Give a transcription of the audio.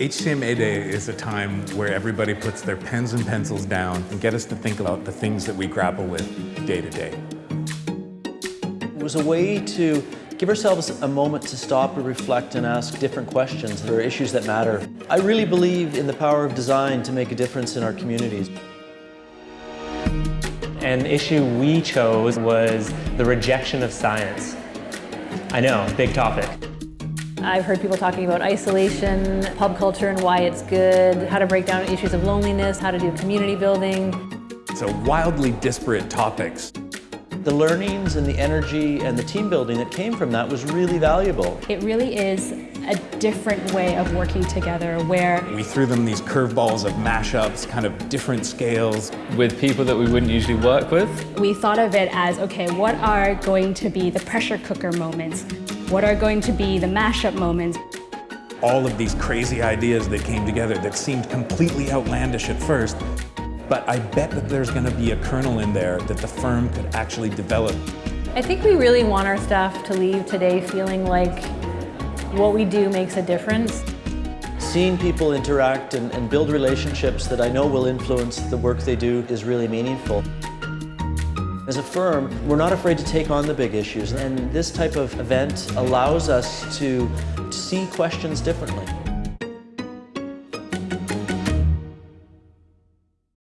HCMA Day is a time where everybody puts their pens and pencils down and get us to think about the things that we grapple with day to day. It was a way to give ourselves a moment to stop and reflect and ask different questions. There are issues that matter. I really believe in the power of design to make a difference in our communities. An issue we chose was the rejection of science. I know, big topic. I've heard people talking about isolation, pub culture and why it's good, how to break down issues of loneliness, how to do community building. So wildly disparate topics. The learnings and the energy and the team building that came from that was really valuable. It really is a different way of working together where We threw them these curveballs of mashups, kind of different scales. with people that we wouldn't usually work with. we thought of it as, okay, what are going to be the pressure cooker moments? What are going to be the mashup moments? All of these crazy ideas that came together that seemed completely outlandish at first. But I bet that there's going to be a kernel in there that the firm could actually develop. I think we really want our staff to leave today feeling like what we do makes a difference. Seeing people interact and, and build relationships that I know will influence the work they do is really meaningful. As a firm, we're not afraid to take on the big issues, and this type of event allows us to, to see questions differently.